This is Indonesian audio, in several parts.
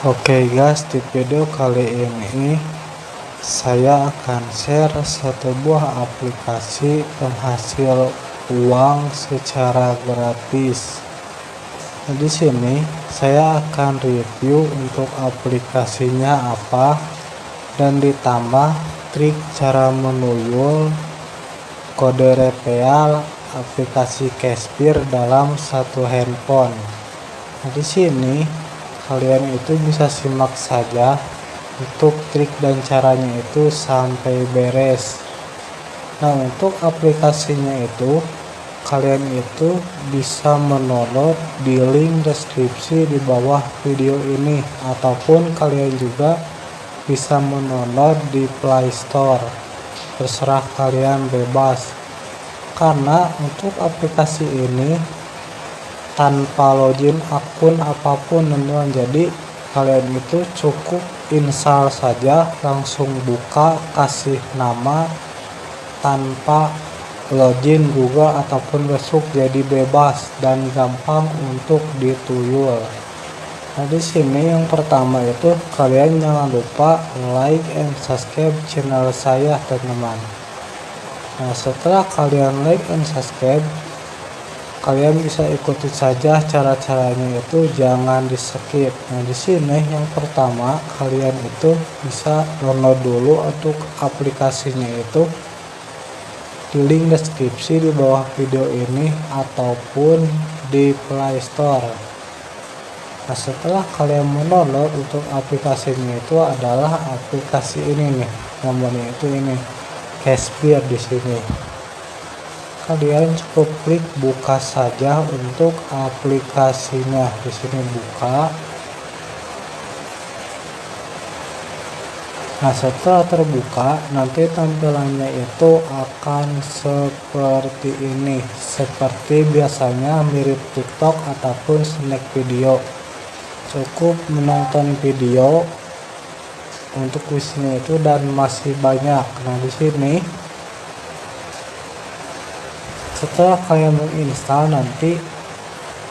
Oke guys, di video kali ini saya akan share satu buah aplikasi penghasil uang secara gratis. Nah, di sini saya akan review untuk aplikasinya apa dan ditambah trik cara menuyul kode reveal aplikasi Cashpeer dalam satu handphone. Nah, di sini kalian itu bisa simak saja untuk trik dan caranya itu sampai beres. Nah untuk aplikasinya itu kalian itu bisa mendownload di link deskripsi di bawah video ini ataupun kalian juga bisa mendownload di Play Store. Terserah kalian bebas. Karena untuk aplikasi ini tanpa login akun apa pun teman-teman jadi kalian itu cukup install saja langsung buka kasih nama tanpa login Google ataupun besok jadi bebas dan gampang untuk dituyul nah di sini yang pertama itu kalian jangan lupa like and subscribe channel saya teman-teman. Nah setelah kalian like and subscribe kalian bisa ikuti saja cara-caranya itu jangan di skip nah di sini yang pertama kalian itu bisa download dulu untuk aplikasinya itu. Di link deskripsi di bawah video ini ataupun di Play Store. Nah setelah kalian mendownload untuk aplikasinya itu adalah aplikasi ini nih namanya itu ini Cashbeer di sini kalian cukup klik buka saja untuk aplikasinya. Di sini buka. Nah setelah terbuka nanti tampilannya itu akan seperti ini. Seperti biasanya mirip TikTok ataupun snack video. Cukup menonton video untuk isinya itu dan masih banyak. Nah di sini setelah kalian menginstal nanti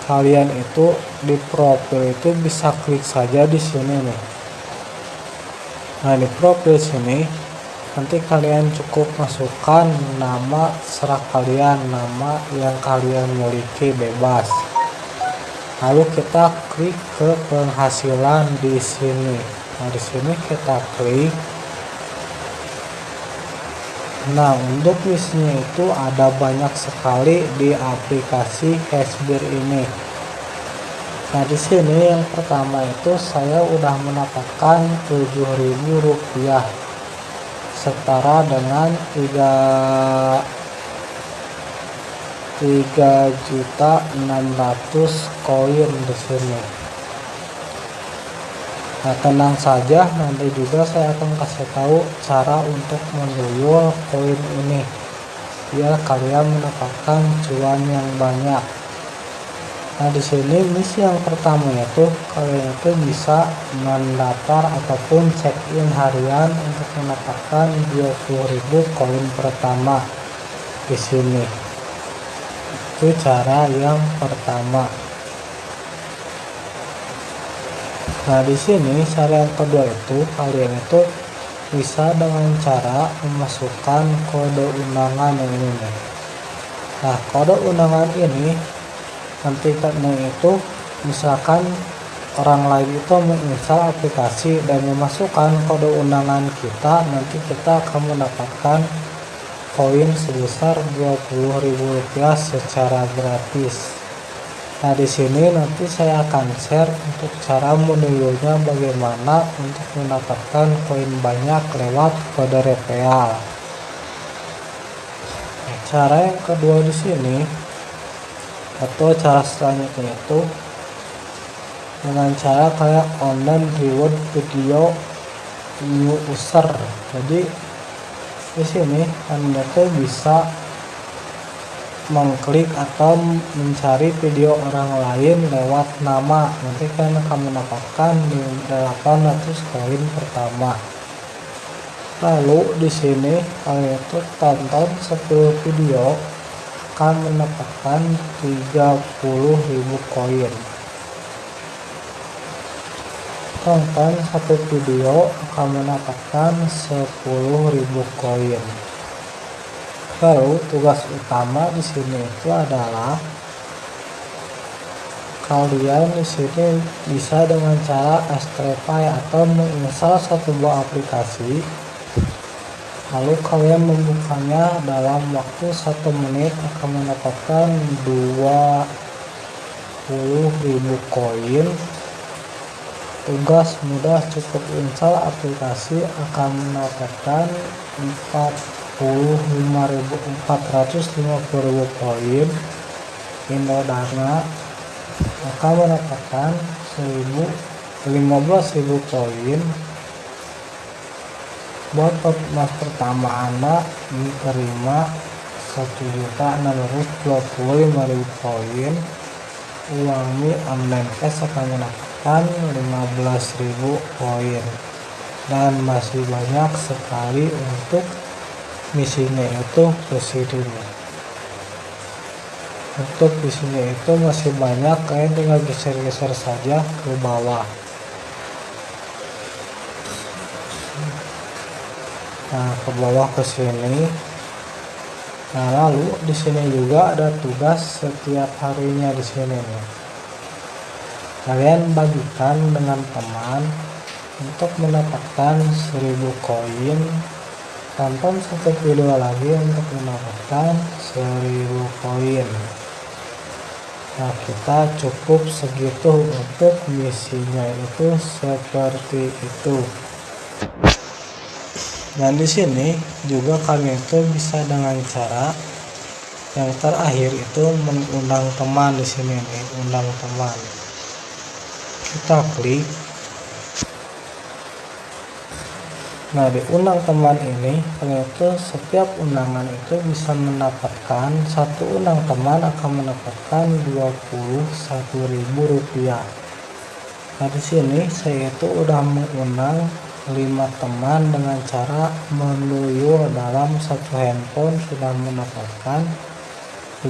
kalian itu di profil itu bisa klik saja di sini nih. Nah di profil sini nanti kalian cukup masukkan nama serah kalian nama yang kalian miliki bebas. Lalu kita klik ke penghasilan di sini. Nah di sini kita klik Nah, untuk isinya itu ada banyak sekali di aplikasi Cashbeer ini. Nah, di sini yang pertama itu saya udah mendapatkan Rp7.000 setara dengan 3 3 juta 600 koin di sini. Nah, tenang saja, nanti juga saya akan kasih tahu cara untuk menuyul koin ini biar kalian mendapatkan cuan yang banyak. Nah, di sini misi yang pertama itu kalian itu bisa mendaftar ataupun check in harian untuk mendapatkan 20.000 koin pertama di sini. Itu cara yang pertama. Nah, di sini cara kedua itu kalian itu bisa dengan cara memasukkan kode undangan yang ini. Nah, kode undangan ini nanti itu misalkan orang lain itu menginstal aplikasi dan memasukkan kode undangan kita nanti kita akan mendapatkan koin sebesar Rp20.000 secara gratis Nah, di sini nanti saya akan share untuk cara menuyulnya bagaimana untuk mendapatkan koin banyak lewat kode reveal. Nah, cara yang kedua di sini atau cara selanjutnya itu dengan cara kayak online reward video new user. Jadi di sini Anda tuh bisa mengklik atau mencari video orang lain lewat nama. Nanti kan akan mendapatkan 800 koin pertama. Lalu di sini kalian tuh tonton 10 video akan mendapatkan 30.000 koin tonton satu video akan mendapatkan 10.000 koin lalu tugas utama di sini itu adalah kalian di sini bisa dengan cara Astrify atau menginstal satu buah aplikasi. Lalu kalian membukanya dalam waktu satu menit akan mendapatkan 20.000 koin. Tugas mudah cukup install aplikasi akan mendapatkan 45.450 poin. Indodana akan mendapatkan 15.000 poin. Buat emas pertama anda menerima 1.625.000 poin. Uang mi online cash akan mendapatkan 15.000 poin. Dan masih banyak sekali untuk misinya itu presiden untuk misinya itu masih banyak kalian tinggal geser-geser saja ke bawah. Nah ke bawah ke sini. Nah lalu di sini juga ada tugas setiap harinya di sini nih. Kalian bagikan dengan teman untuk mendapatkan 1000 koin tonton satu video lagi untuk mendapatkan 1000 koin. Nah kita cukup segitu untuk misinya itu seperti itu. Dan di sini juga kalian itu bisa dengan cara yang terakhir itu mengundang teman di sini nih undang teman. Kita klik nah di undang teman ini ternyata setiap undangan itu bisa mendapatkan satu undang teman akan mendapatkan 21.000 rupiah. Nah di sini saya itu udah mengundang 5 teman dengan cara menuyul dalam satu handphone sudah mendapatkan 5000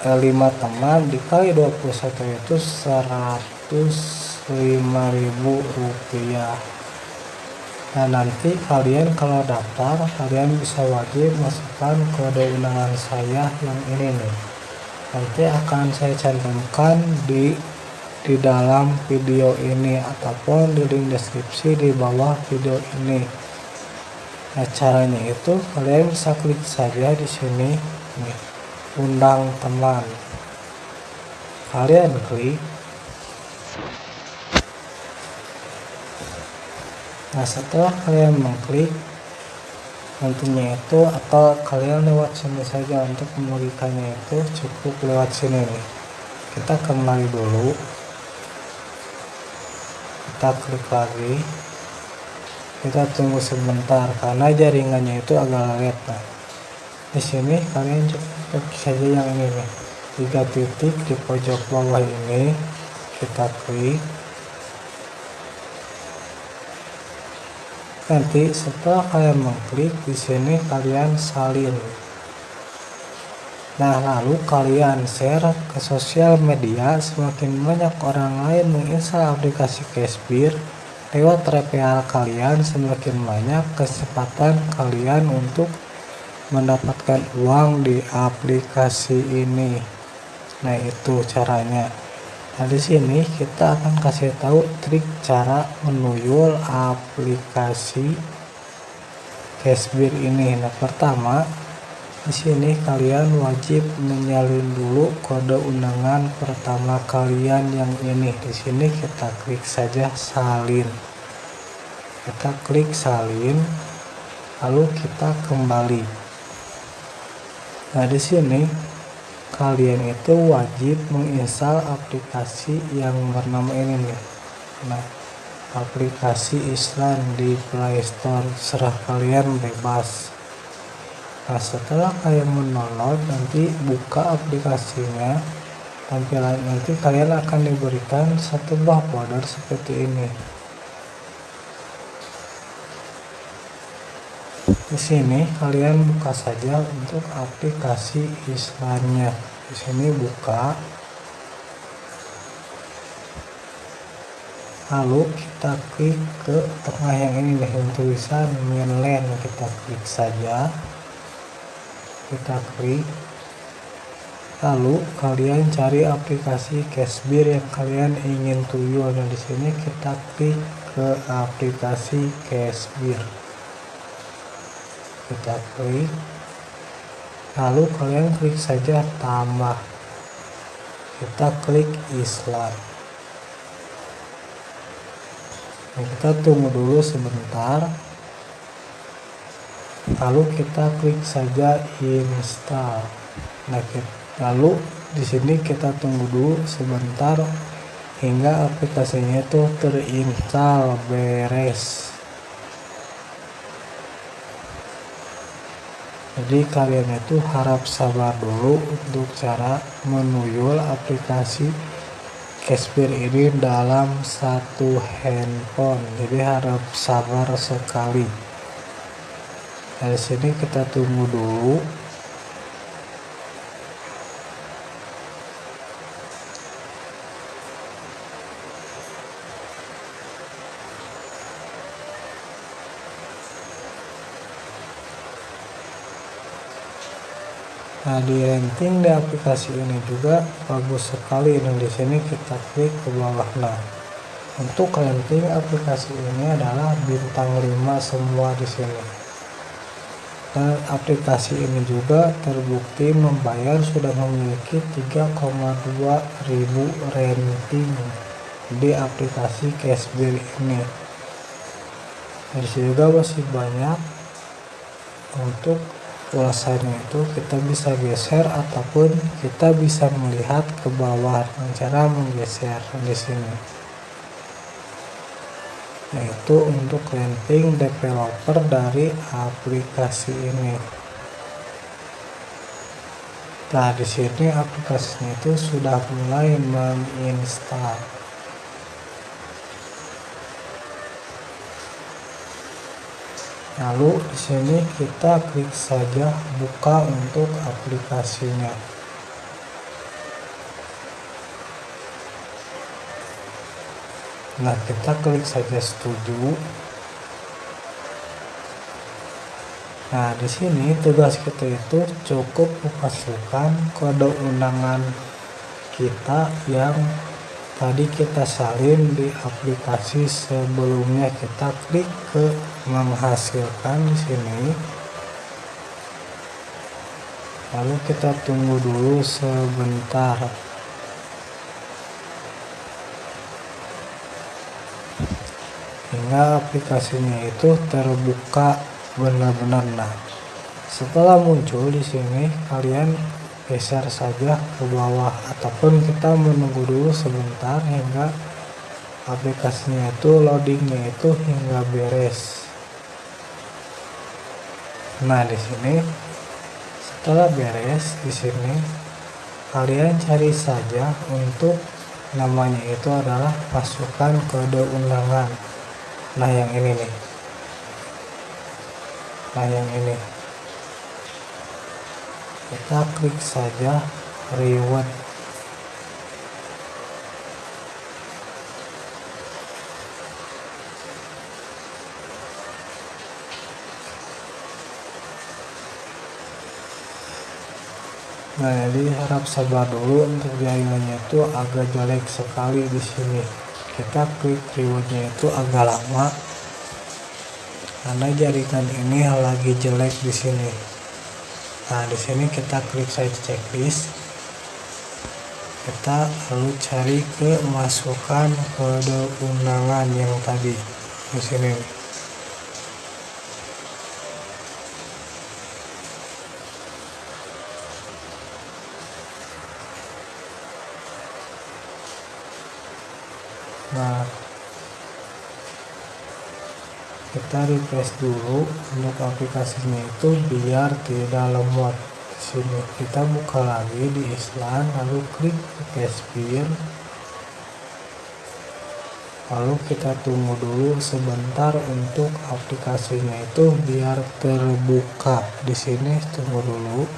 5 teman dikali 21 itu 105.000 rupiah nah nanti kalian kalau daftar kalian bisa wajib masukkan kode undangan saya yang ini nih. Nanti akan saya cantumkan di di dalam video ini ataupun di link deskripsi di bawah video ini. Nah caranya itu kalian bisa klik saja di sini nih undang teman. Kalian klik nah setelah kalian mengklik nantinya itu atau kalian lewat sini saja untuk membagikannya itu cukup lewat sini nih. Kita kembali dulu. Kita klik lagi. Kita tunggu sebentar karena jaringannya itu agak lag nah di sini kalian cukup saja yang ini nih. Tiga titik di pojok bawah ini. Kita klik nanti setelah kalian mengklik di sini kalian salin. Nah lalu kalian share ke sosial media. Semakin banyak orang lain menginstal aplikasi Cashbeer lewat referral kalian semakin banyak kesempatan kalian untuk mendapatkan uang di aplikasi ini. Nah itu caranya nah di sini kita akan kasih tahu trik cara menuyul aplikasi Cashbeer ini. Nah pertama di sini kalian wajib menyalin dulu kode undangan pertama kalian yang ini. Di sini kita klik saja salin. Kita klik salin lalu kita kembali. Nah, di sini kalian itu wajib menginstal aplikasi yang bernama ini nih. Nah, aplikasi Islam di Play Store serah kalian bebas. Nah, setelah kalian mendownload nanti buka aplikasinya tampilan nanti kalian akan diberikan satu buah folder seperti ini di sini kalian buka saja untuk aplikasi islamnya di sini buka. Lalu kita klik ke tengah yang ini nih yang tulisan mainland. Kita klik saja. Kita klik. Lalu kalian cari aplikasi Cashbeer yang kalian ingin tuyul nah di sini kita klik ke aplikasi Cashbeer kita klik lalu kalian klik saja tambah. Kita klik Islam nah, kita tunggu dulu sebentar. Lalu kita klik saja install. Nah lalu di sini kita tunggu dulu sebentar hingga aplikasinya itu terinstall beres jadi kalian itu harap sabar dulu untuk cara menuyul aplikasi Cashbear ini dalam satu handphone. Jadi harap sabar sekali. Dari sini kita tunggu dulu Nah di ranking di aplikasi ini juga bagus sekali. Dan di sini kita klik ke bawah. Nah untuk ranking aplikasi ini adalah bintang 5 semua di sini. Dan aplikasi ini juga terbukti membayar sudah memiliki 3,2 ribu ranking di aplikasi Cashbear ini. Sini juga masih banyak untuk ulasannya itu kita bisa geser ataupun kita bisa melihat ke bawah dengan cara menggeser di sini. Yaitu untuk landing developer dari aplikasi ini. Nah di sini aplikasinya itu sudah mulai menginstal lalu di sini kita klik saja buka untuk aplikasinya. Nah kita klik saja setuju. Nah di sini tugas kita itu cukup memasukkan kode undangan kita yang tadi kita salin di aplikasi sebelumnya. Kita klik ke menghasilkan di sini. Lalu kita tunggu dulu sebentar. Hingga aplikasinya itu terbuka benar-benar. Nah setelah muncul di sini kalian geser saja ke bawah ataupun kita menunggu dulu sebentar hingga aplikasinya itu loadingnya itu hingga beres nah di sini setelah beres di sini kalian cari saja untuk namanya itu adalah pasukan kode undangan. Nah yang ini nih. Nah yang ini. Kita klik saja reward Nah, jadi harap sabar dulu untuk jaringannya itu agak jelek sekali di sini. Kita klik rewardnya itu agak lama karena jaringan ini lagi jelek di sini. Nah, di sini kita klik saja checklist. Kita lalu cari ke masukkan kode undangan yang tadi di sini. Nah, kita refresh dulu untuk aplikasinya itu biar tidak lemot. Sini kita buka lagi di Island lalu klik Cashbear lalu kita tunggu dulu sebentar untuk aplikasinya itu biar terbuka. Di sini tunggu dulu.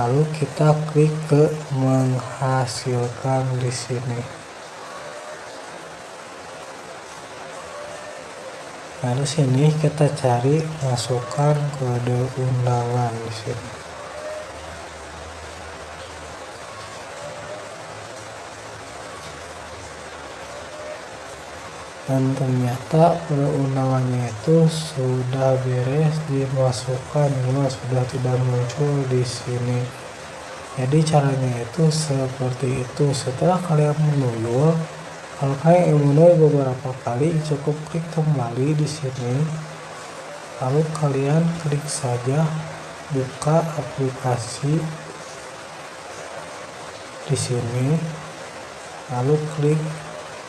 Lalu kita klik ke menghasilkan di sini Lalu sini kita cari masukkan kode undangan di sini. dan ternyata kode undangannya itu sudah beres dimasukkan cuma sudah tidak muncul di sini jadi caranya itu seperti itu setelah kalian menuyul kalau kalian ingin beberapa kali cukup klik kembali di sini. Lalu kalian klik saja buka aplikasi di sini. Lalu klik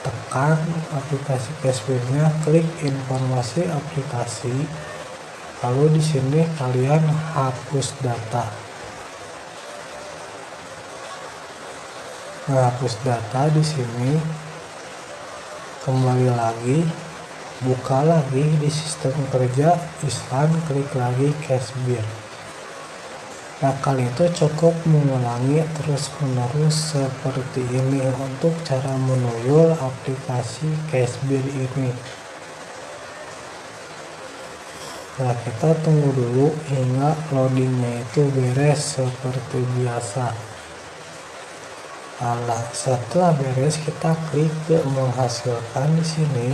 tekan aplikasi cashbacknya klik informasi aplikasi. Lalu di sini kalian hapus data. Nah, hapus data di sini kembali lagi buka lagi di sistem kerja Islam klik lagi cashback Nah kali itu cukup mengulangi terus menerus seperti ini untuk cara menuyul aplikasi Cashbill ini. Nah kita tunggu dulu hingga loadingnya itu beres seperti biasa. Nah, setelah beres kita klik ke menghasilkan di sini.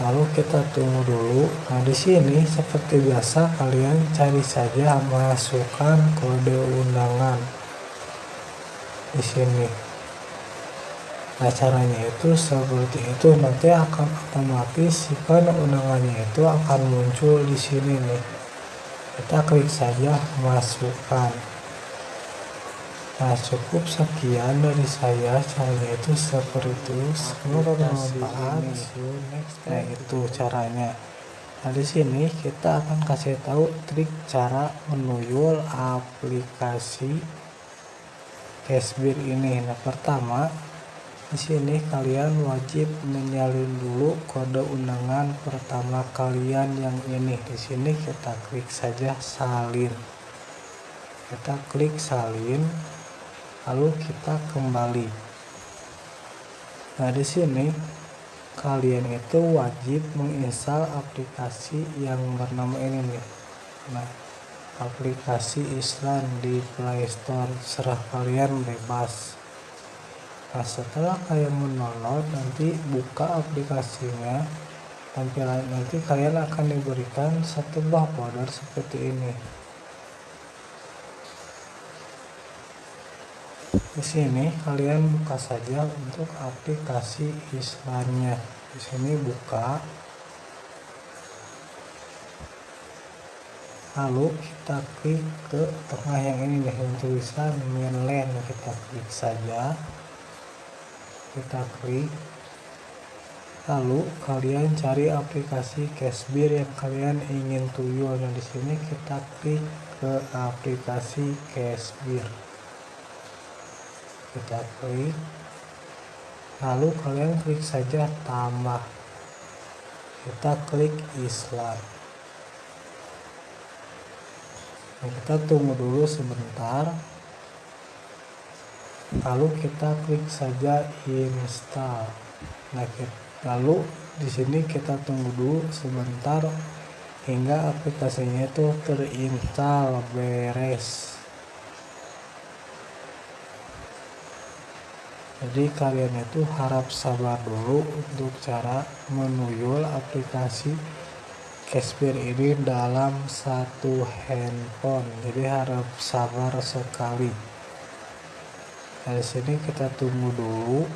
Lalu kita tunggu dulu. Nah di sini seperti biasa kalian cari saja masukkan kode undangan di sini. Nah caranya itu seperti itu. Nanti akan otomatis kode undangannya itu akan muncul di sini nih. Kita klik saja masukkan Nah cukup sekian dari saya. Caranya itu seperti itu. Semoga bermanfaat. Nah itu caranya. Nah di sini kita akan kasih tahu trik cara menuyul aplikasi Cashbeer ini. Nah pertama di sini kalian wajib menyalin dulu kode undangan pertama kalian yang ini. Di sini kita klik saja salin. Kita klik salin lalu kita kembali. Nah di sini kalian itu wajib menginstal aplikasi yang bernama ini nih. Nah aplikasi Islam di Play Store. Serah kalian bebas. Nah setelah kalian mendownload nanti buka aplikasinya. Tampilan nanti kalian akan diberikan satu buah folder seperti ini di sini kalian buka saja untuk aplikasi Islamnya di sini buka. Lalu kita klik ke tengah yang ini nih yang tulisan mainland. Kita klik saja. Kita klik. Lalu kalian cari aplikasi Cashbeer yang kalian ingin tuyul dan di sini kita klik ke aplikasi Cashbeer kita klik lalu kalian klik saja tambah. Kita klik Islam. Nah, kita tunggu dulu sebentar. Lalu kita klik saja install. Nah lalu di sini kita tunggu dulu sebentar hingga aplikasinya itu terinstall beres jadi kalian itu harap sabar dulu untuk cara menuyul aplikasi Cashbear ini dalam satu handphone. Jadi harap sabar sekali. Dari sini kita tunggu dulu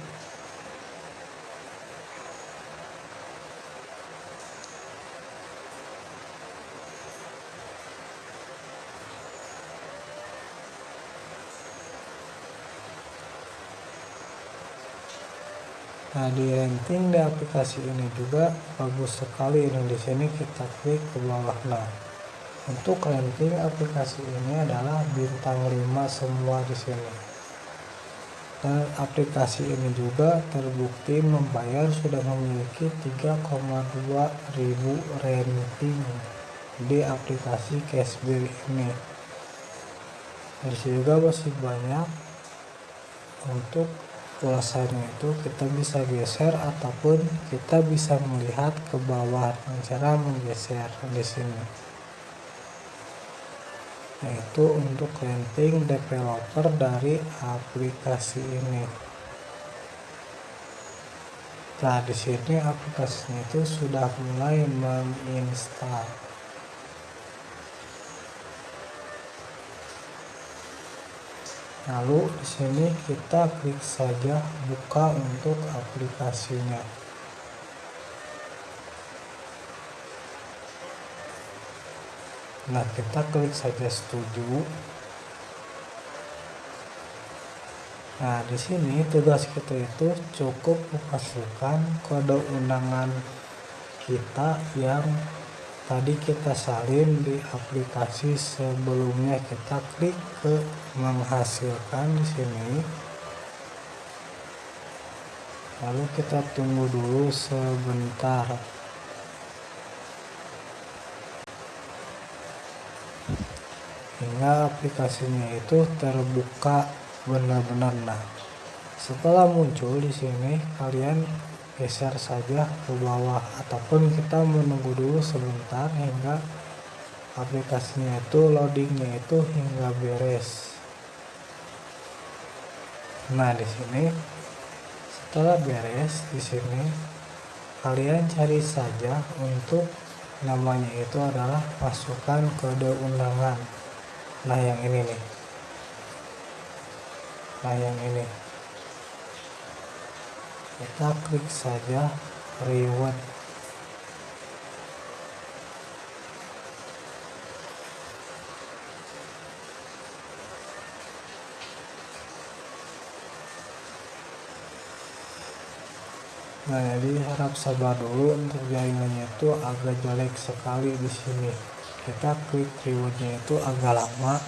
Nah di ranking di aplikasi ini juga bagus sekali. Ini di sini kita klik ke bawah nah untuk ranking aplikasi ini adalah bintang 5 semua di sini. Dan aplikasi ini juga terbukti membayar sudah memiliki 3,2 ribu ranking di aplikasi Cashbill ini. Dan juga masih banyak untuk pulsanya itu kita bisa geser ataupun kita bisa melihat ke bawah dengan cara menggeser di sini. Yaitu untuk landing developer dari aplikasi ini. Nah di sini aplikasinya itu sudah mulai menginstal lalu di sini kita klik saja buka untuk aplikasinya. Nah kita klik saja setuju. Nah di sini tugas kita itu cukup memasukkan kode undangan kita yang tadi kita salin di aplikasi sebelumnya. Kita klik ke menghasilkan di sini. Lalu kita tunggu dulu sebentar. Hingga aplikasinya itu terbuka benar-benar. Nah setelah muncul di sini kalian geser saja ke bawah ataupun kita menunggu dulu sebentar hingga aplikasinya itu loadingnya itu hingga beres. Nah di sini setelah beres di sini kalian cari saja untuk namanya itu adalah masukkan kode undangan. Nah yang ini nih. Nah yang ini kita klik saja reward Nah, jadi harap sabar dulu untuk jaringannya itu agak jelek sekali di sini. Kita klik rewardnya itu agak lama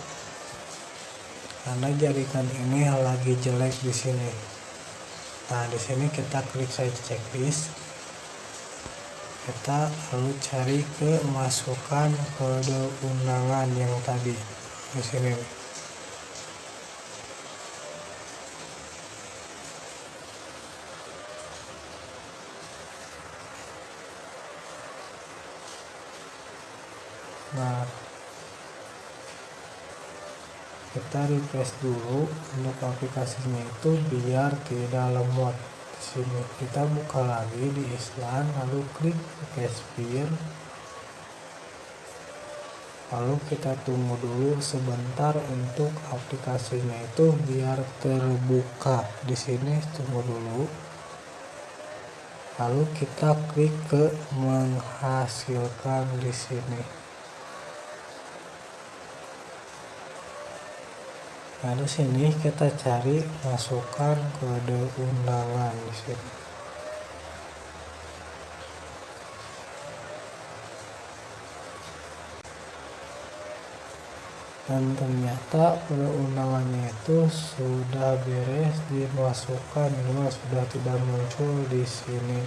karena jaringan ini lagi jelek di sini. Nah, di sini kita klik saja checklist. Kita lalu cari ke masukkan kode undangan yang tadi di sini. Nah, kita refresh dulu untuk aplikasinya itu biar tidak lemot. Di sini kita buka lagi di Island lalu klik Cashpeer lalu kita tunggu dulu sebentar untuk aplikasinya itu biar terbuka. Di sini tunggu dulu. Lalu kita klik ke menghasilkan di sini Di sini kita cari masukkan kode undangan di sini. Dan ternyata kode undangannya itu sudah beres dimasukkan, cuma sudah tidak muncul di sini.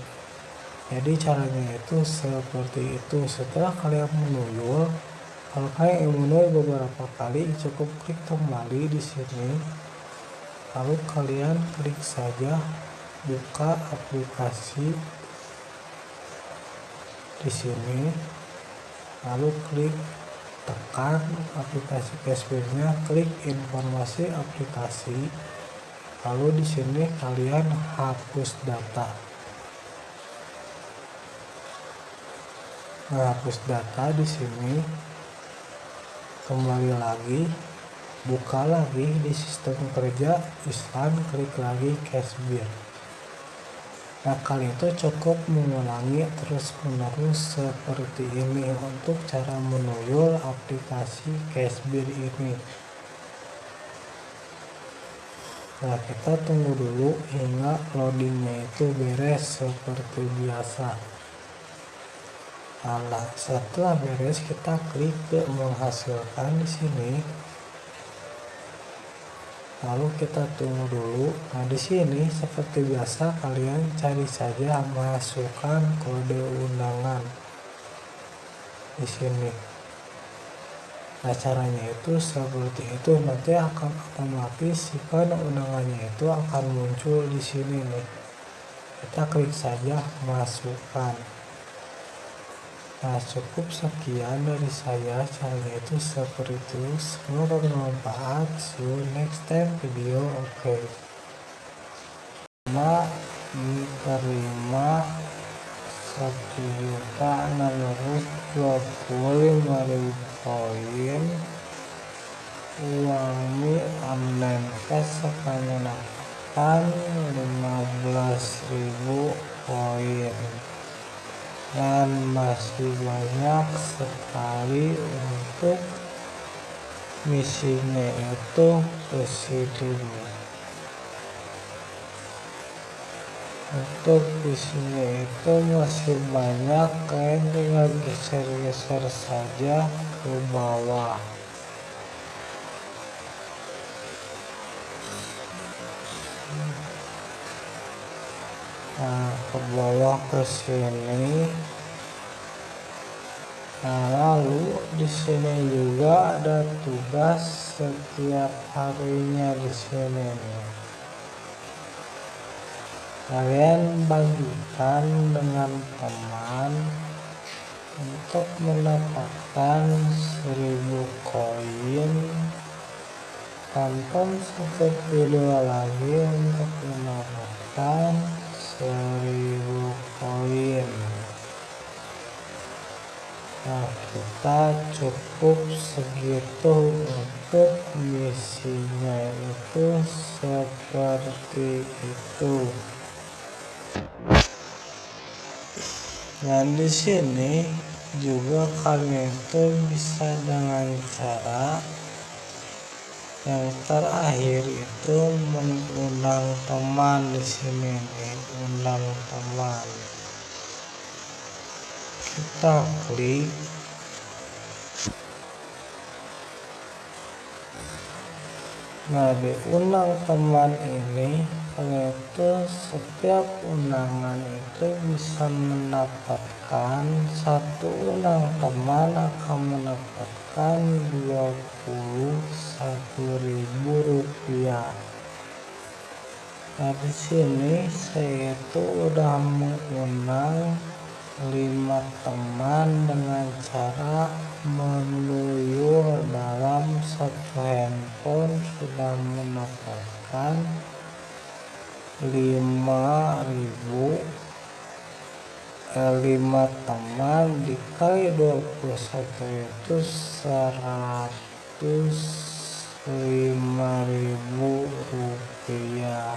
Jadi caranya itu seperti itu. Setelah kalian menuyul, kalian ingin beberapa kali cukup klik kembali di sini. Lalu kalian klik saja buka aplikasi di sini. Lalu klik tekan aplikasi cashbacknya klik informasi aplikasi. Lalu di sini kalian hapus data. Hapus data di sini kembali lagi buka lagi di sistem kerja Islam klik lagi Cashbeer nah kali itu cukup mengulangi terus menerus seperti ini untuk cara menuyul aplikasi Cashbeer ini. Nah kita tunggu dulu hingga loadingnya itu beres seperti biasa Nah, setelah beres kita klik ke menghasilkan di sini. Lalu kita tunggu dulu. Nah, di sini seperti biasa kalian cari saja masukkan kode undangan di sini. Nah caranya itu seperti itu nanti akan otomatis kan undangannya itu akan muncul di sini nih. Kita klik saja masukkan. Nah cukup sekian dari saya caranya itu seperti itu. Semoga bermanfaat. See you next time video. Oke. Okay. terima satu juta enam ratus dua puluh lima ribu koin uangnya online cash akan mendapatkan 15.000 koin dan masih banyak sekali untuk misinya itu ke sini untuk isinya itu masih banyak kalian tinggal geser-geser saja ke bawah nah ke bawah ke sini. Nah lalu di sini juga ada tugas setiap harinya di sini kalian bagikan dengan teman untuk mendapatkan 1000 koin tonton satu video lagi untuk mendapatkan 1000 koin nah kita cukup segitu untuk misinya itu seperti itu. Nah di sini juga kalian itu bisa dengan cara yang terakhir itu mengundang teman di sini nih, undang teman. Kita klik Nah di undang teman ini itu setiap undangan itu bisa mendapatkan satu undang teman akan mendapatkan 21.000 rupiah? Di sini saya itu udah mengundang lima teman dengan cara menuyul dalam satu handphone sudah mendapatkan 5000 5 teman dikali 21 itu 105.000 rupiah.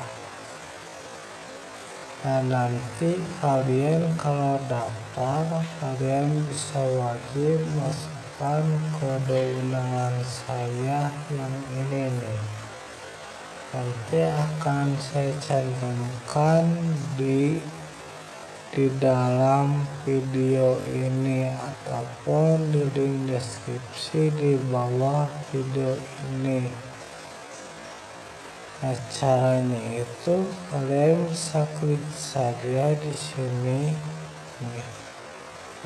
Nah nanti kalian kalau daftar kalian bisa wajib masukkan kode undangan saya yang ini nih. Nanti akan saya cantumkan di di dalam video ini ataupun di link deskripsi di bawah video ini. Nah caranya itu kalian bisa klik saja di sini.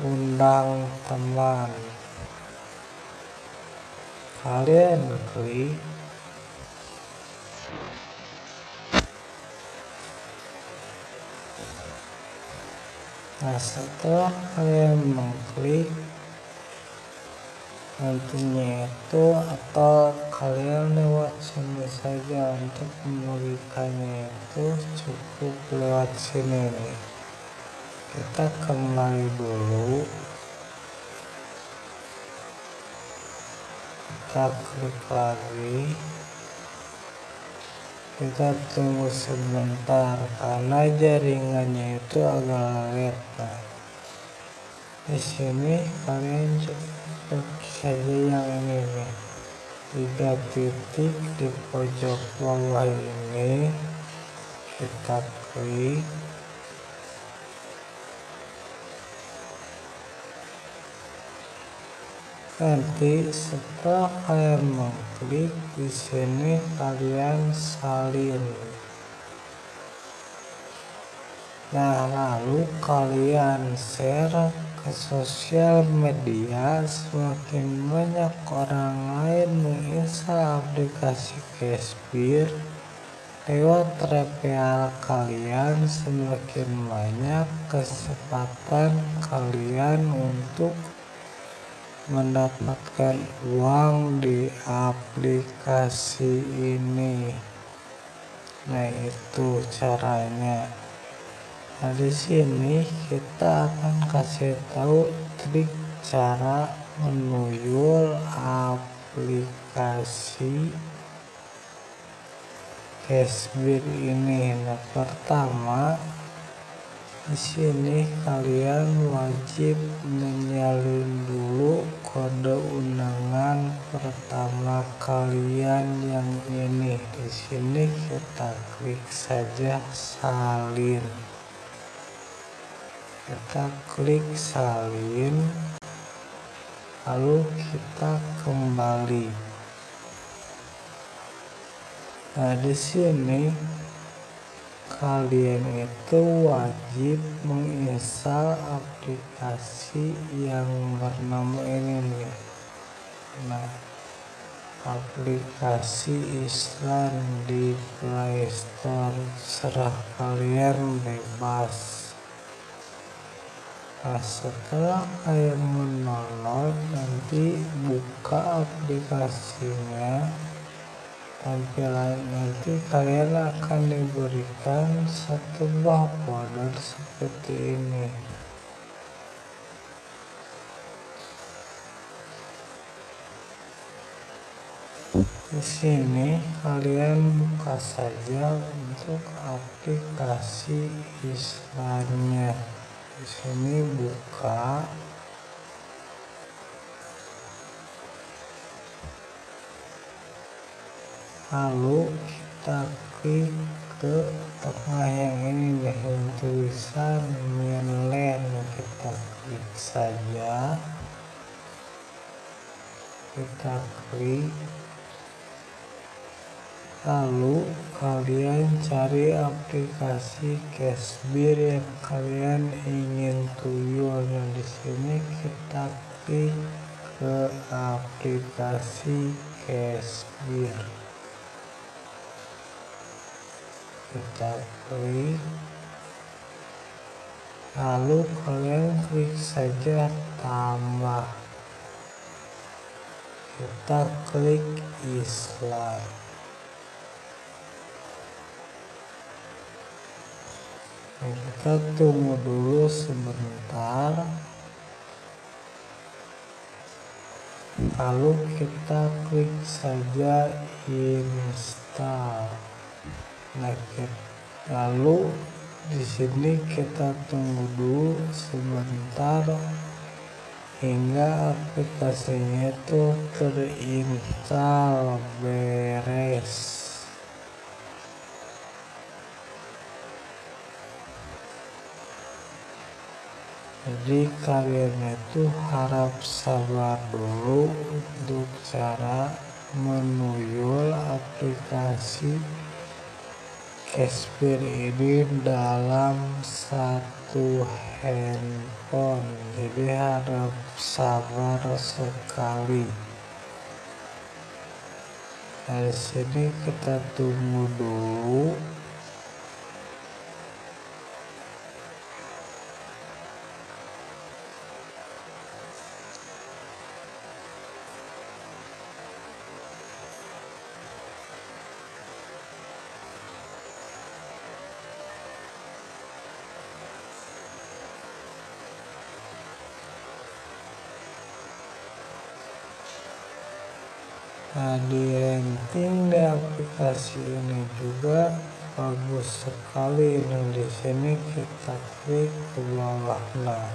Undang teman. Kalian klik nah setelah kalian mengklik nantinya itu atau kalian lewat sini saja untuk membagikannya itu cukup lewat sini. Nih kita kembali dulu. Kita klik lagi kita tunggu sebentar karena jaringannya itu agak lag nah di sini kalian cek saja yang ini nih. Tiga titik di pojok bawah ini. Kita klik nanti setelah kalian mengklik di sini kalian salin nah lalu kalian share ke sosial media, semakin banyak orang lain menginstal aplikasi Cashbeer. Lewat referral kalian, semakin banyak kesempatan kalian untuk mendapatkan uang di aplikasi ini. Nah, itu caranya. Nah, di sini kita akan kasih tahu trik cara menuyul aplikasi Cashbear ini. Nah, pertama di sini kalian wajib menyalin dulu kode undangan pertama kalian yang ini. Di sini kita klik saja salin. Kita klik salin. Lalu kita kembali. Nah, di sini kalian itu wajib menginstal aplikasi yang bernama ini. Nih nah aplikasi Islam di Play Store serah kalian bebas. Nah setelah kalian mendownload nanti buka aplikasinya tampilan nanti kalian akan diberikan satu buah folder seperti ini. Di sini kalian buka saja untuk aplikasi Islamnya. Di sini buka lalu kita klik ke tengah yang ini yang tulisan mainland kita klik saja. Kita klik lalu kalian cari aplikasi Cashbear yang kalian ingin tuyul dan di sini kita klik ke aplikasi Cashbear kita klik lalu kalian klik saja tambah. Kita klik Islam kita tunggu dulu sebentar. Lalu kita klik saja install nah lalu di sini kita tunggu dulu sebentar hingga aplikasinya itu terinstall beres. Jadi kalian itu harap sabar dulu untuk cara menuyul aplikasi Cashbear ini dalam satu handphone jadi harap sabar sekali. Dari sini kita tunggu dulu Nah di ranking di aplikasi ini juga bagus sekali. Ini di sini kita klik ke bawah. Nah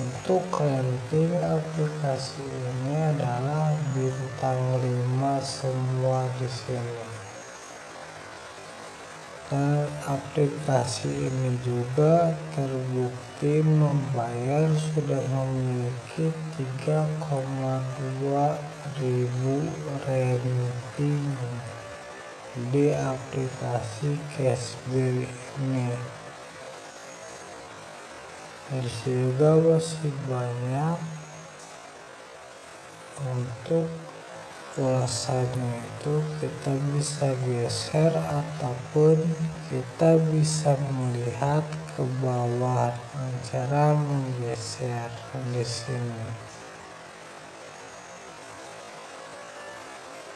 untuk ranking aplikasi ini adalah bintang 5 semua di sini. Dan aplikasi ini juga terbukti membayar sudah memiliki 3,2 ribu ranking di aplikasi Cashbear ini terus masih banyak untuk ulasannya itu kita bisa geser ataupun kita bisa melihat ke bawah cara menggeser di sini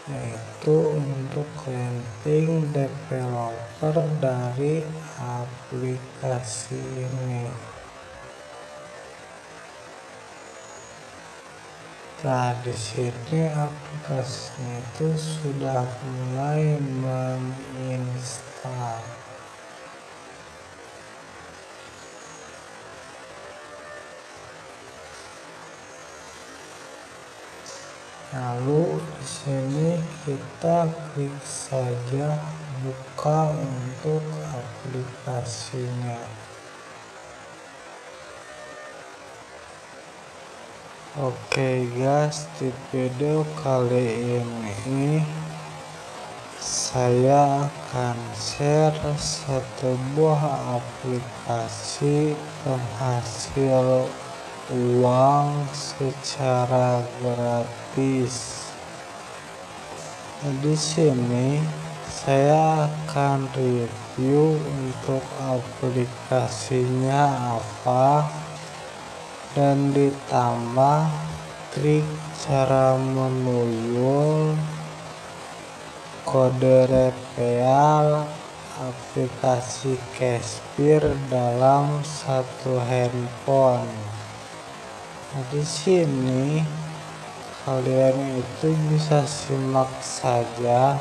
yaitu untuk landing developer dari aplikasi ini Nah, di aplikasinya itu sudah mulai menginstal. Lalu di sini kita klik saja buka untuk aplikasinya. Oke guys, di video kali ini saya akan share satu buah aplikasi penghasil uang secara gratis. Di sini saya akan review untuk aplikasinya apa dan ditambah trik cara menuyul kode reveal aplikasi Cashpir dalam satu handphone. Nah, di sini kalian itu bisa simak saja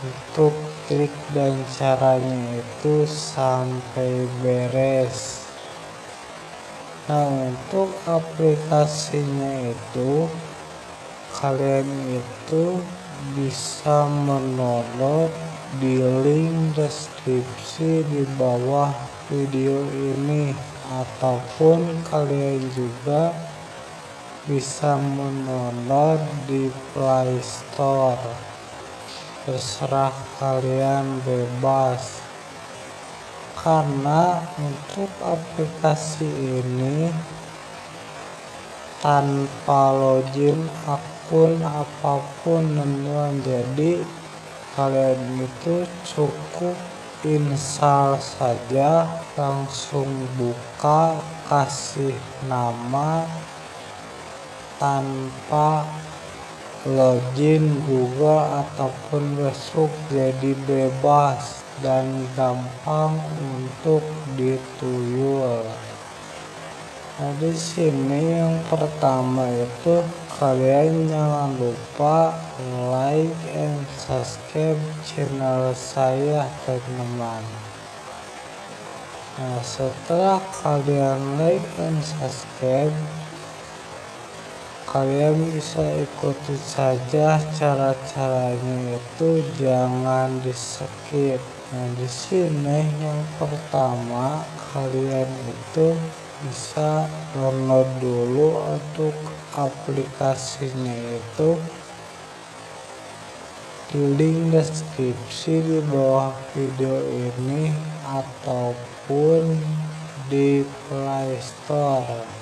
untuk trik dan caranya itu sampai beres. Nah untuk aplikasinya itu kalian itu bisa mendownload di link deskripsi di bawah video ini ataupun kalian juga bisa mendownload di Play Store. Terserah kalian bebas. Karena untuk aplikasi ini tanpa login akun apa pun teman jadi kalian itu cukup install saja langsung buka kasih nama tanpa login Google ataupun Facebook jadi bebas dan gampang untuk dituyul. Nah di sini yang pertama itu kalian jangan lupa like and subscribe channel saya teman-teman. Nah setelah kalian like and subscribe kalian bisa ikuti saja cara-caranya itu jangan di skip Nah, di sini yang pertama kalian itu bisa download dulu untuk aplikasinya itu di link deskripsi di bawah video ini ataupun di Play Store.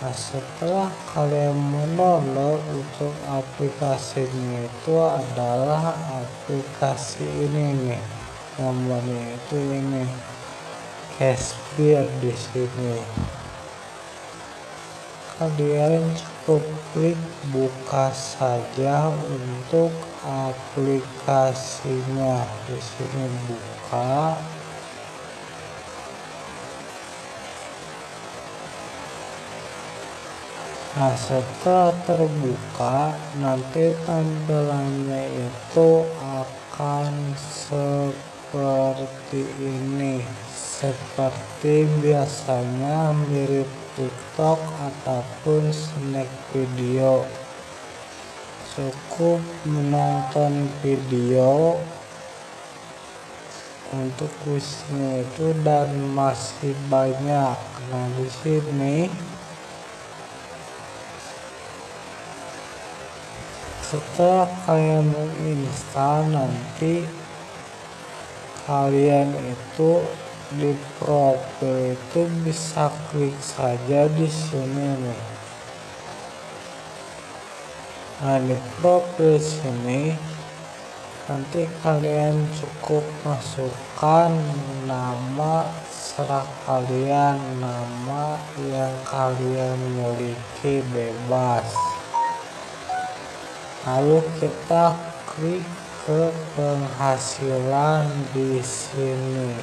Nah setelah kalian mendownload untuk aplikasinya itu adalah aplikasi ini nih. Namanya itu ini Cashbeer di sini. Kalian cukup klik buka saja untuk aplikasinya. Di sini buka Nah setelah terbuka nanti tampilannya itu akan seperti ini. Seperti biasanya mirip tiktok ataupun snack video. Cukup menonton video untuk kuisnya itu dan masih banyak. Nah di sini setelah kalian menginstal nanti kalian itu di profil itu bisa klik saja di sini nih. Nah di profil sini nanti kalian cukup masukkan nama serah kalian nama yang kalian miliki bebas lalu kita klik ke penghasilan di sini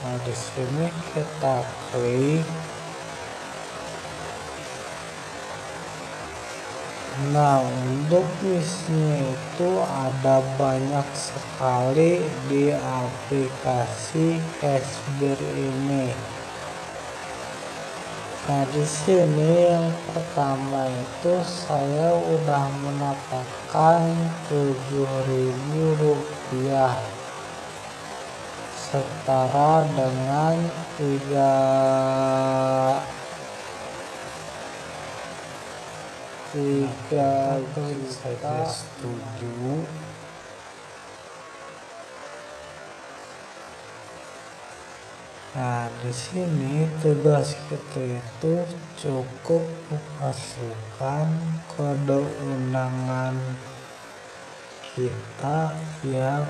nah di sini kita klik Nah untuk misinya itu ada banyak sekali di aplikasi Cashbear ini. Nah di sini yang pertama itu saya udah mendapatkan 7000 rupiah. Setara dengan tiga tiga saja setuju Nah, di sini tugas kita itu cukup memasukkan kode undangan kita yang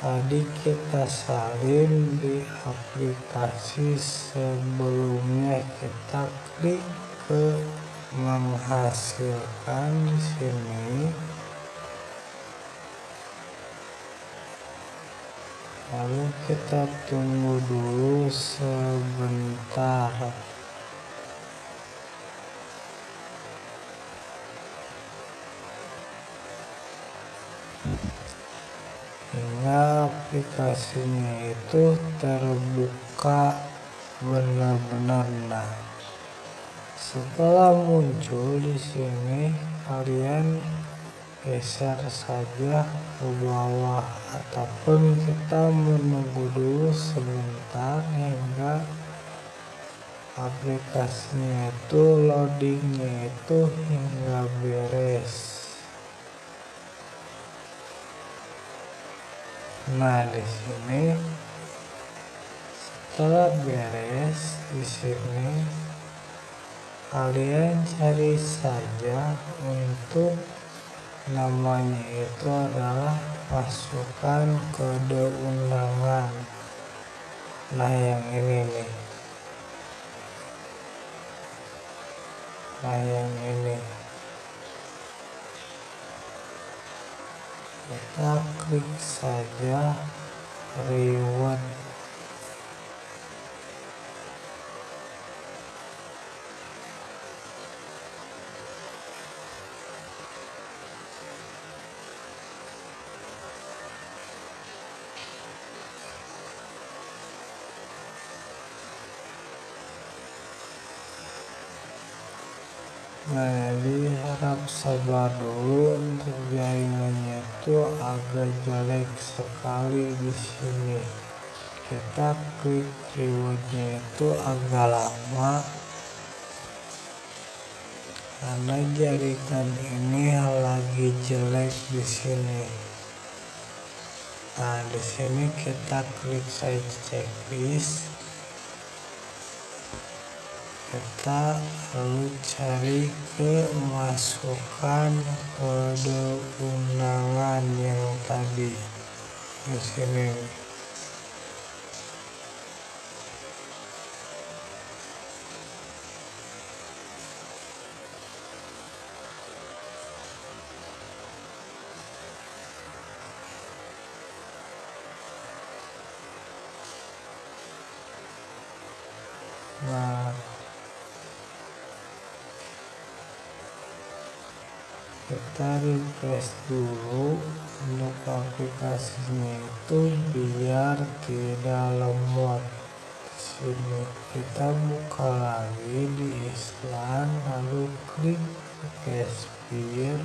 tadi kita salin di aplikasi sebelumnya. Kita klik ke menghasilkan di sini lalu kita tunggu dulu sebentar. Hingga aplikasinya itu terbuka benar-benar. Nah setelah muncul di sini kalian geser saja ke bawah ataupun kita menunggu dulu sebentar hingga aplikasinya itu loadingnya itu hingga beres. Nah di sini setelah beres di sini kalian cari saja untuk namanya itu adalah masukkan kode undangan nah yang ini nih. Nah yang ini. Kita klik saja reward Jadi harap sabar dulu untuk jaringannya itu agak jelek sekali di sini. Kita klik rewardnya itu agak lama karena jaringan ini lagi jelek di sini. Nah, di sini kita klik saja checklist kita lalu cari ke masukkan kode undangan yang tadi. Di sini kita refresh dulu untuk aplikasinya itu biar tidak lemot sini kita buka lagi di Island lalu klik Cashbear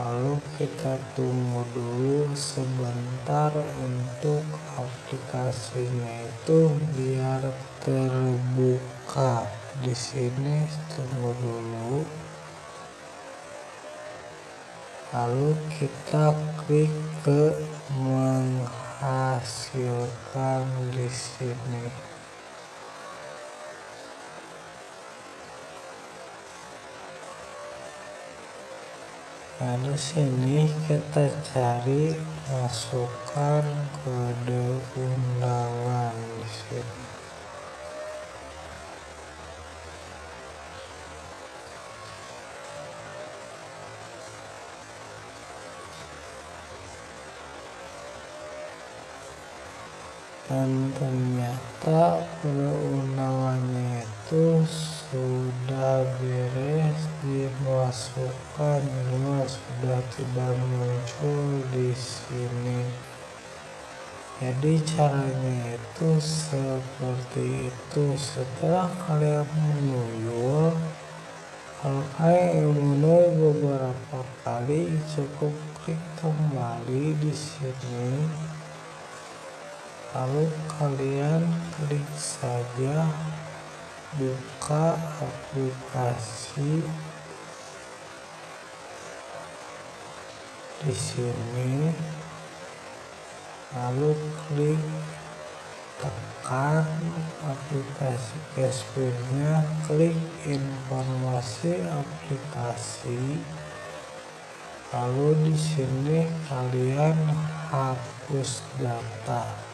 lalu kita tunggu dulu sebentar untuk aplikasinya itu biar terbuka di sini tunggu dulu lalu kita klik ke menghasilkan di sini Nah, di sini kita cari masukkan kode undangan di sini. Dan ternyata undangannya itu sudah beres dimasukkan cuma sudah tidak muncul di sini. Jadi caranya itu seperti itu. Setelah kalian menuyul kalau kalian menuyul beberapa kali cukup klik kembali di sini lalu kalian klik saja buka aplikasi. Di sini. Lalu klik tekan aplikasi cashbacknya klik informasi aplikasi. Lalu di sini kalian hapus data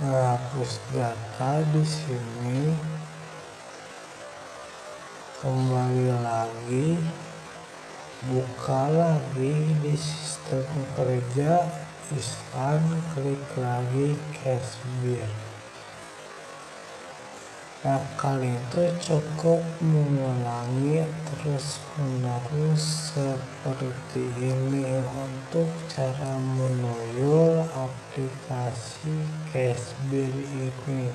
menghapus data di sini. Kembali lagi. Buka lagi di sistem kerja. Iskan klik lagi cash bill Nah, itu cukup mengulangi terus menerus seperti ini untuk cara menuyul aplikasi Cashbill ini.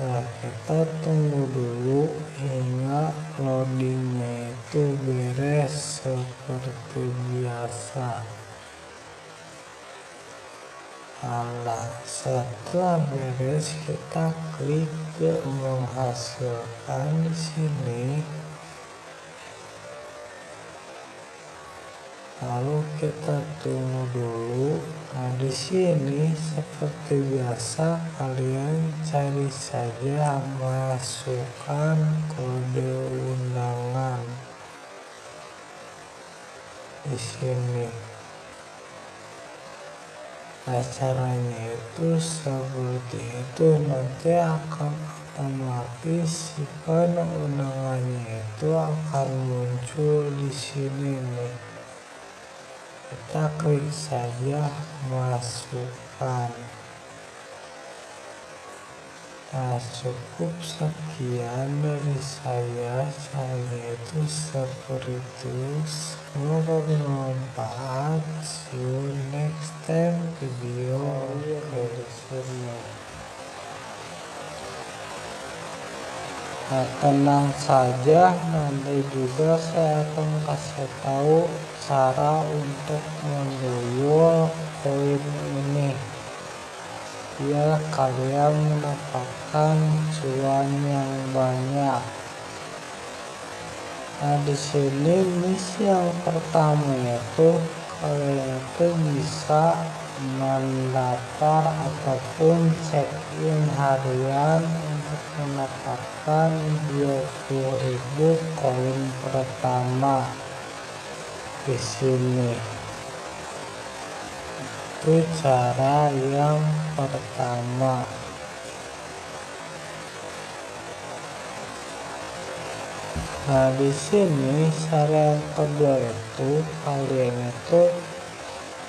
Nah, kita tunggu dulu hingga loadingnya itu beres seperti biasa. Nah, setelah beres kita klik ke menghasilkan di sini. Lalu kita tunggu dulu. Nah, di sini seperti biasa kalian cari saja masukkan kode undangan di sini. Nah caranya itu seperti itu nanti akan otomatis kan undangannya itu akan muncul di sini nih. Kita klik saja masukkan Nah cukup sekian dari saya. Saya itu seperti itu Semoga bermanfaat. See you next time. Video berikutnya. Nah tenang saja. Nanti juga saya akan kasih tahu cara untuk menduyul koin ini biar kalian mendapatkan cuan yang banyak. Nah di sini misi yang pertama yaitu kalian itu bisa mendaftar ataupun check in harian untuk mendapatkan 20.000 koin pertama di sini itu cara yang pertama. Nah di sini cara yang kedua itu kalian itu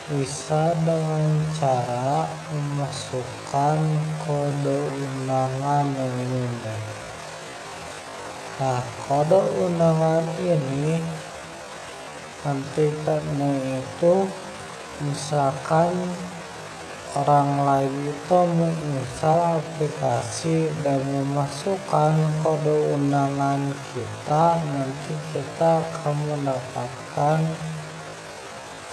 bisa dengan cara memasukkan kode undangan ini. Nah kode undangan ini nanti karena itu misalkan orang lain itu menginstal aplikasi dan memasukkan kode undangan kita nanti kita akan mendapatkan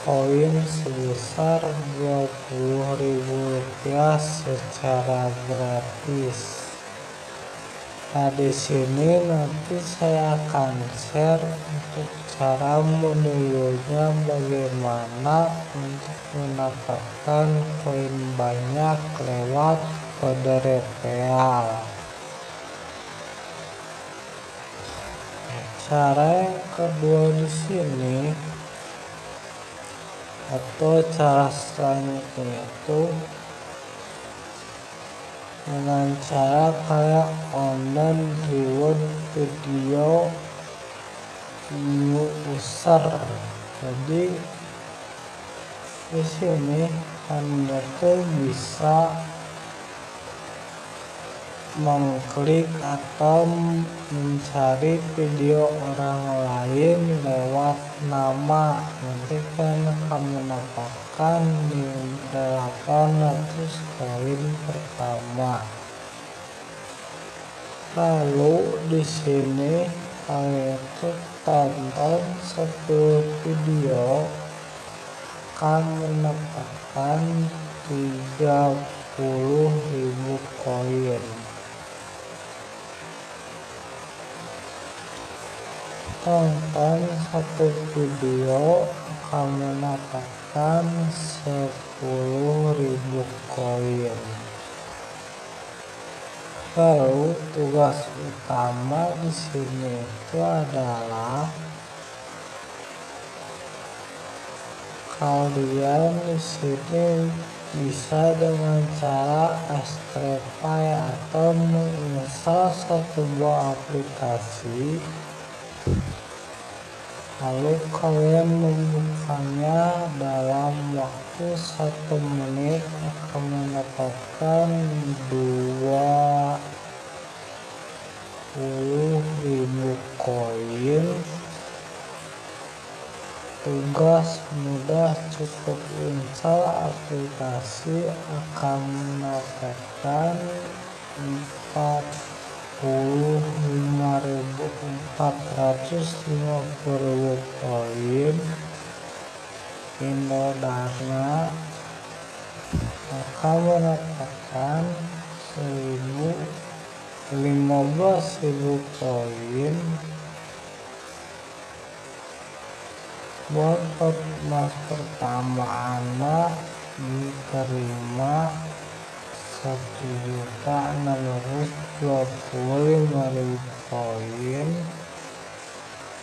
koin sebesar Rp20.000 secara gratis. Nah, di sini nanti saya akan share untuk cara menirunya bagaimana untuk mendapatkan koin banyak lewat kode real. Cara yang kedua di sini atau cara selanjutnya itu dengan cara kayak online reward video user jadi di sini anda tuh bisa mengklik atau mencari video orang lain lewat nama. Nanti kan akan mendapatkan di 800 koin pertama. Lalu di sini tuh tonton satu video akan mendapatkan 30.000 koin. Tonton satu video akan mendapatkan 10.000 koin lalu tugas utama di sini itu adalah kalian di sini bisa dengan cara Astrepay atau menginstal satu buah aplikasi lalu kalian membukanya dalam waktu satu menit akan mendapatkan 20.000 koin tugas mudah cukup install aplikasi akan mendapatkan empat. 450 koin Indodarna akan mendapatkan 1000 koin buat mas pertama anak diterima satu juta enam ratus dua puluh lima ribu koin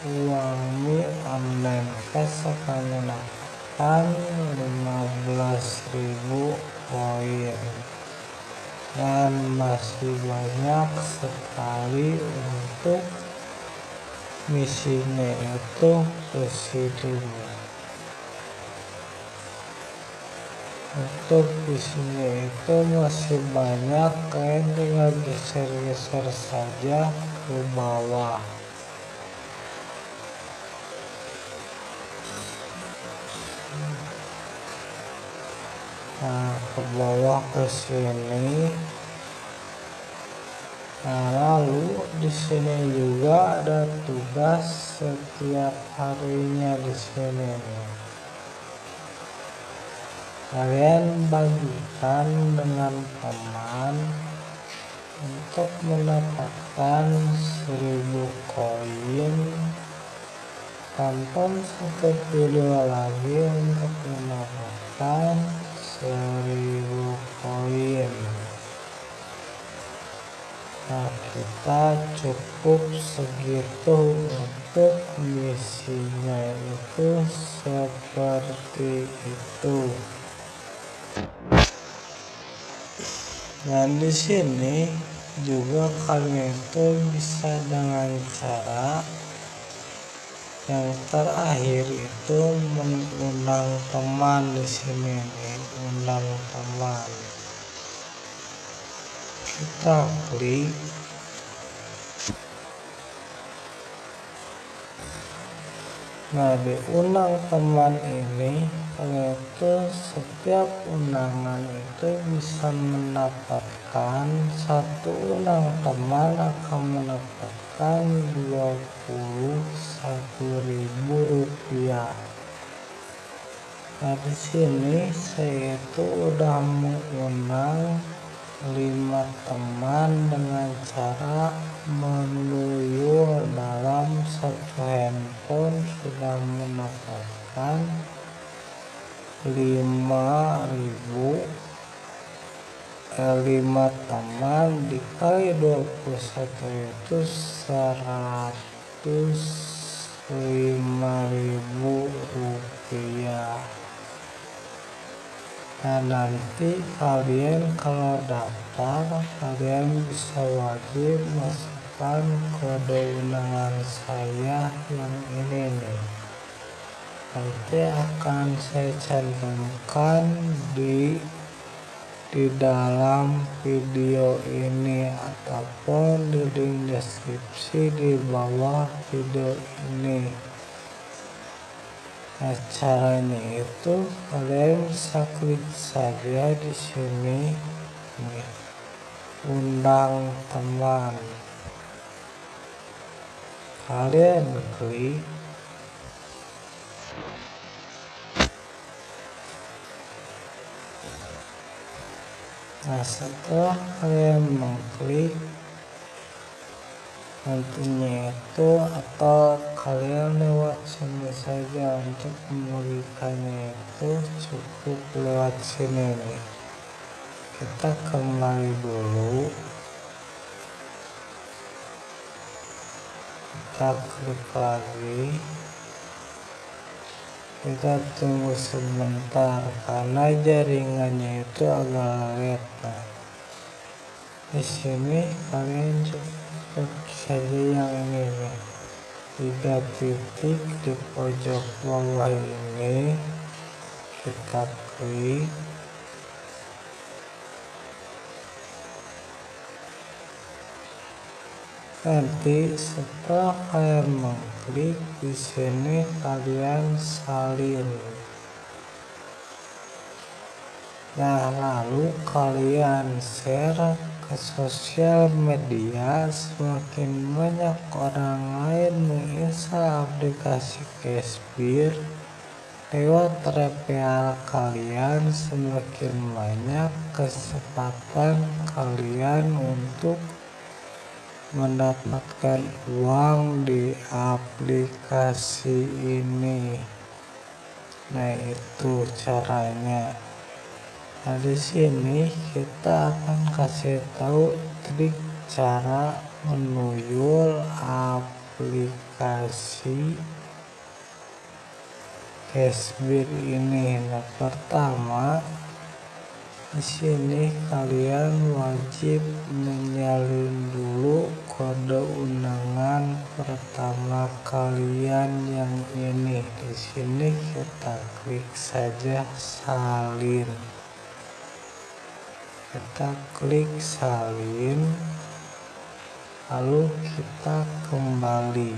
uang mi online cash lima belas ribu koin dan masih banyak sekali untuk misinya itu ke sini untuk isinya itu masih banyak kalian tinggal geser-geser saja ke bawah. Nah ke bawah ke sini. Nah lalu di sini juga ada tugas setiap harinya di sini. nih kalian bagikan dengan teman untuk mendapatkan 1000 koin. Tonton satu video lagi untuk mendapatkan 1000 koin. Nah kita cukup segitu untuk misinya itu seperti itu Nah di sini juga kalian itu bisa dengan cara yang terakhir itu mengundang teman di sini nih, undang teman. Kita klik Nah di undang teman ini itu setiap undangan itu bisa mendapatkan satu undang teman akan mendapatkan dua puluh satu ribu rupiah. Nah di sini saya itu udah mengundang lima teman dengan cara menuyul dalam satu handphone sudah mendapatkan 5000 eh, 5 teman dikali 21 itu 105.000 rupiah. Nah nanti kalian kalau daftar kalian bisa wajib masukkan kode undangan saya yang ini nih? Nanti akan saya cantumkan di di dalam video ini ataupun di link deskripsi di bawah video ini. Nah, caranya itu kalian bisa klik saja di sini undang teman. Kalian klik Nah, setelah kalian mengklik nantinya itu atau kalian lewat sini saja untuk membagikannya itu cukup lewat sini nih. Kita kembali dulu kita klik lagi kita tunggu sebentar karena jaringannya itu agak lag nah di sini kalian cukup saja yang ini nih tiga titik di pojok bawah ini kita klik nanti setelah kalian mengklik di sini kalian salin. Nah lalu kalian share ke sosial media. Semakin banyak orang lain menginstal aplikasi Cashbeer lewat referral kalian semakin banyak kesempatan kalian untuk mendapatkan uang di aplikasi ini nah itu caranya Nah di sini kita akan kasih tahu trik cara menuyul aplikasi Cashbeer ini. Nah pertama di sini kalian wajib menyalin dulu kode undangan pertama kalian yang ini. Di sini kita klik saja salin kita klik salin lalu kita kembali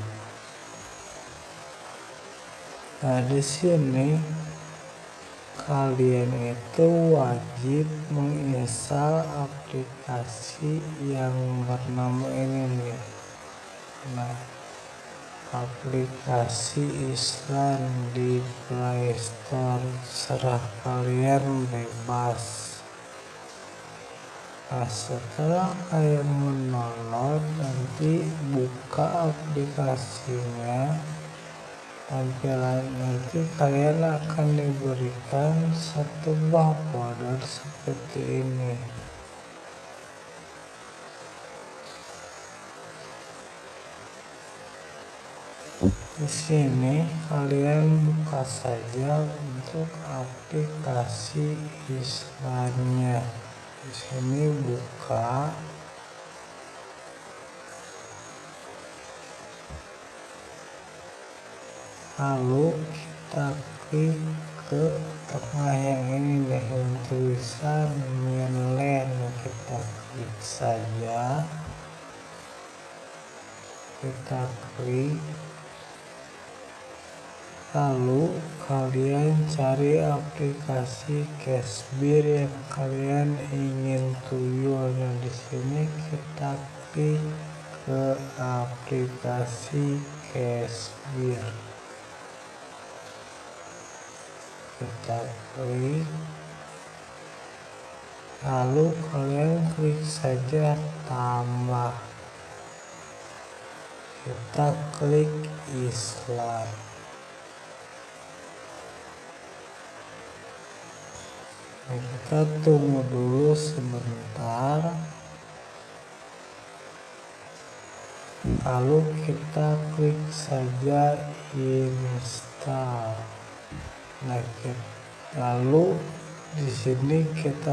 nah di sini kalian itu wajib menginstal aplikasi yang bernama ini. Nih nah aplikasi Islam di Play Store serah kalian bebas. Nah, setelah kalian mendownload nanti buka aplikasinya tampilan nanti kalian akan diberikan satu buah folder seperti ini. Di sini kalian buka saja untuk aplikasi islamnya. Di sini buka lalu kita klik ke tengah yang ini nih tulisan mainland kita klik saja kita klik Lalu kalian cari aplikasi Cashbeer yang kalian ingin tuyul. Nah di sini kita klik ke aplikasi Cashbeer. Kita klik lalu kalian klik saja tambah. Kita klik Islam. Nah, kita tunggu dulu sebentar. Lalu kita klik saja install lalu di sini kita